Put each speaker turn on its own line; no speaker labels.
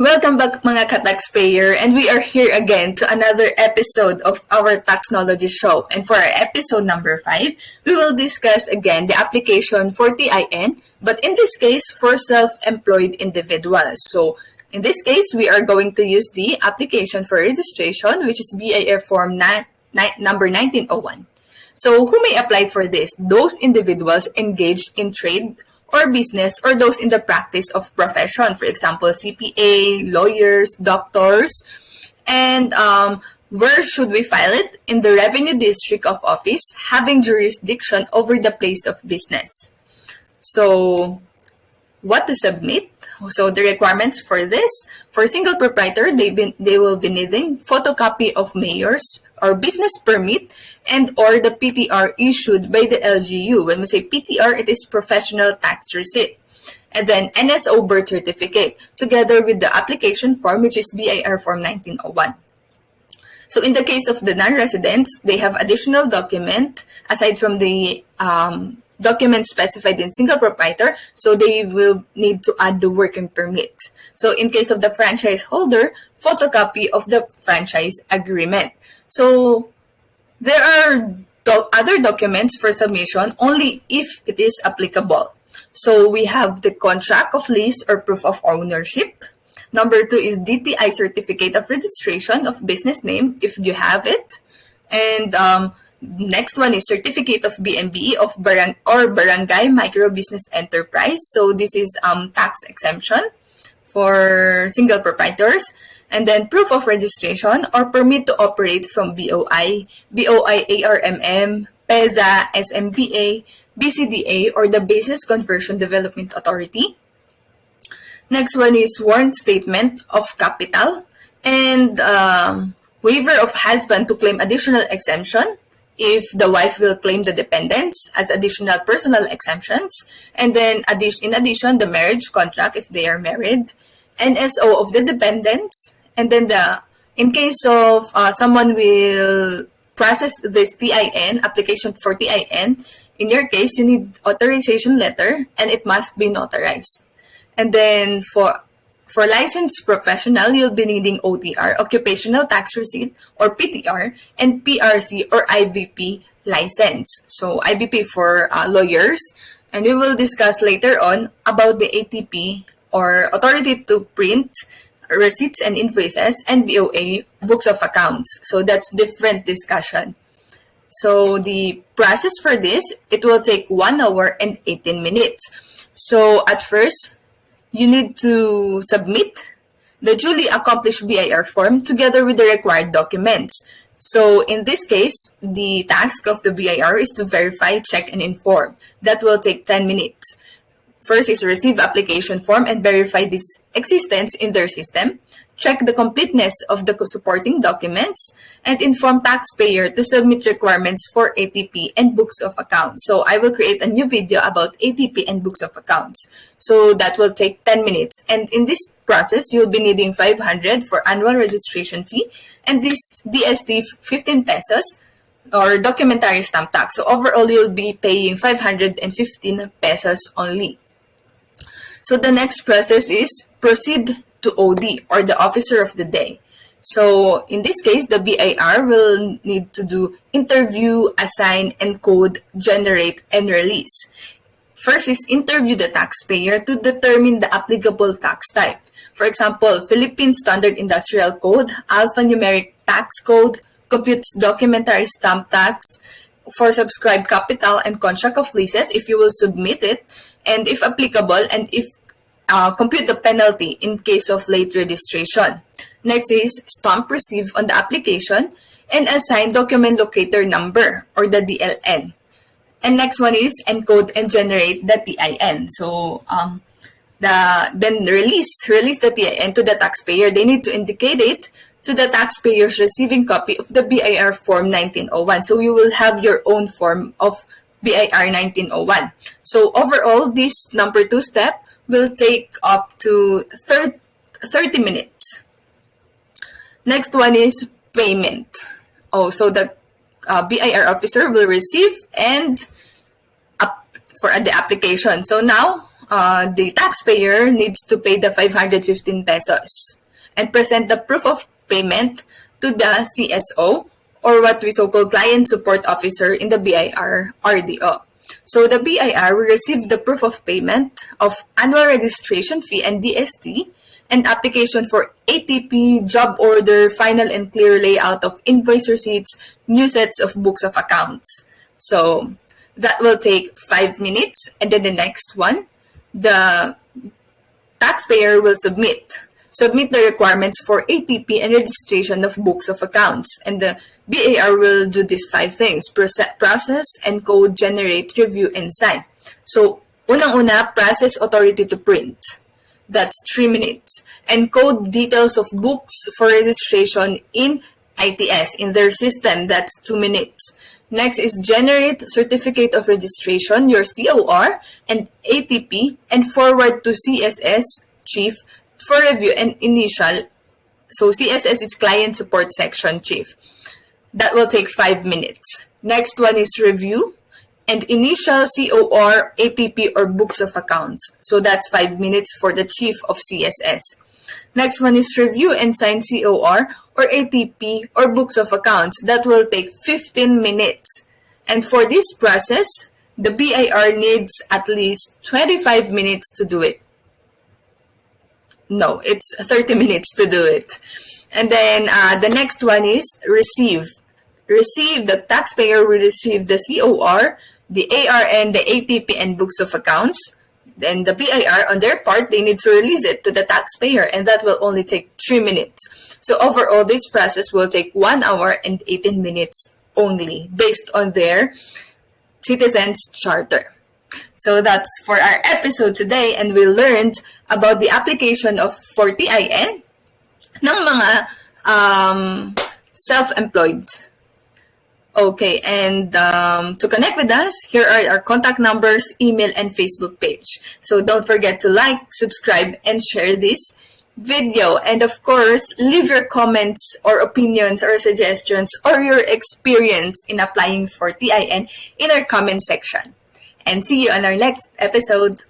Welcome back mga ka-taxpayer and we are here again to another episode of our Taxnology Show. And for our episode number 5, we will discuss again the application for TIN, but in this case for self-employed individuals. So in this case, we are going to use the application for registration which is BIR form number 1901. So who may apply for this? Those individuals engaged in trade or business or those in the practice of profession. For example, CPA, lawyers, doctors. And um, where should we file it? In the revenue district of office having jurisdiction over the place of business. So what to submit? So the requirements for this, for single proprietor, they, they will be needing photocopy of mayor's or business permit and or the PTR issued by the LGU. When we say PTR, it is professional tax receipt. And then NSO birth certificate together with the application form, which is BIR form 1901. So in the case of the non-residents, they have additional document aside from the um, document specified in single proprietor, so they will need to add the working permit. So in case of the franchise holder, photocopy of the franchise agreement. So there are other documents for submission only if it is applicable. So we have the contract of lease or proof of ownership. Number two is DTI certificate of registration of business name if you have it. And um, next one is certificate of BMB of barang or barangay micro business enterprise. So this is um, tax exemption for single proprietors and then proof of registration or permit to operate from BOI, BOI ARMM, PEZA, SMBA, BCDA, or the Bases Conversion Development Authority. Next one is warrant statement of capital and um, waiver of husband to claim additional exemption if the wife will claim the dependents as additional personal exemptions. And then in addition, the marriage contract if they are married, NSO of the dependents, and then the in case of uh, someone will process this TIN, application for TIN, in your case, you need authorization letter and it must be notarized. And then for for licensed professional, you'll be needing OTR, Occupational Tax Receipt, or PTR, and PRC or IBP license. So IBP for uh, lawyers, and we will discuss later on about the ATP or Authority to Print receipts and invoices, and BOA, books of accounts. So that's different discussion. So the process for this, it will take 1 hour and 18 minutes. So at first, you need to submit the duly accomplished BIR form together with the required documents. So in this case, the task of the BIR is to verify, check, and inform. That will take 10 minutes. First is receive application form and verify this existence in their system, check the completeness of the supporting documents, and inform taxpayer to submit requirements for ATP and books of accounts. So I will create a new video about ATP and books of accounts. So that will take 10 minutes. And in this process, you'll be needing 500 for annual registration fee and this DST 15 pesos or documentary stamp tax. So overall, you'll be paying 515 pesos only. So the next process is proceed to OD or the officer of the day. So in this case, the BIR will need to do interview, assign, encode, generate, and release. First is interview the taxpayer to determine the applicable tax type. For example, Philippine Standard Industrial Code, Alphanumeric Tax Code, computes documentary stamp tax, for subscribed capital and contract of leases if you will submit it, and if applicable, and if uh, compute the penalty in case of late registration. Next is stamp receive on the application and assign document locator number or the DLN. And next one is encode and generate the TIN. So um, the then release release the TIN to the taxpayer. They need to indicate it to the taxpayer's receiving copy of the BIR Form 1901. So you will have your own form of BIR 1901. So overall, this number two step will take up to 30, 30 minutes. Next one is payment. Oh, so the uh, BIR officer will receive and for the application. So now uh, the taxpayer needs to pay the 515 pesos and present the proof of payment to the CSO or what we so-called client support officer in the BIR RDO. So the BIR will receive the proof of payment of annual registration fee and DST and application for ATP, job order, final and clear layout of invoice receipts, new sets of books of accounts. So that will take five minutes. And then the next one, the taxpayer will submit submit the requirements for ATP and registration of books of accounts. And the BIR will do these five things, process, encode, generate, review, and sign. So, unang-una, process authority to print. That's three minutes. Encode details of books for registration in ITS, in their system. That's two minutes. Next is generate certificate of registration, your COR, and ATP, and forward to CSS chief for review and initial. So CSS is client support section chief. That will take five minutes. Next one is review and initial COR, ATP, or books of accounts. So that's five minutes for the chief of CSS. Next one is review and sign COR or ATP or books of accounts. That will take 15 minutes. And for this process, the BIR needs at least 25 minutes to do it. No, it's 30 minutes to do it. And then uh, the next one is receive. Receive, the taxpayer will receive the COR, the ARN, the ATP, and books of accounts. Then the BIR, on their part, they need to release it to the taxpayer, and that will only take 3 minutes. So overall, this process will take 1 hour and 18 minutes only, based on their citizens charter. So that's for our episode today and we learned about the application of for TIN ng mga um, self-employed. Okay, and um, to connect with us, here are our contact numbers, email, and Facebook page. So don't forget to like, subscribe, and share this video. And of course, leave your comments or opinions or suggestions or your experience in applying for TIN in our comment section and see you on our next episode.